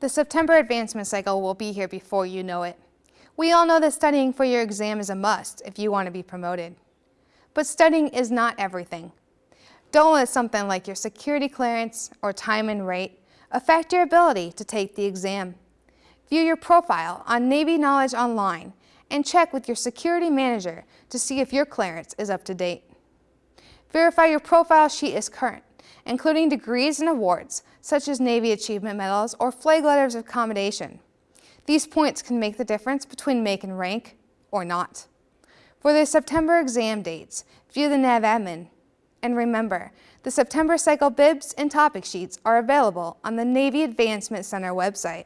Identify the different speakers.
Speaker 1: The September advancement cycle will be here before you know it. We all know that studying for your exam is a must if you want to be promoted. But studying is not everything. Don't let something like your security clearance or time and rate affect your ability to take the exam. View your profile on Navy Knowledge Online and check with your security manager to see if your clearance is up to date. Verify your profile sheet is current, including degrees and awards, such as Navy Achievement Medals or Flag Letters of Commendation. These points can make the difference between make and rank or not. For the September exam dates, view the NAV admin. And remember, the September cycle bibs and topic sheets are available on the Navy Advancement Center website.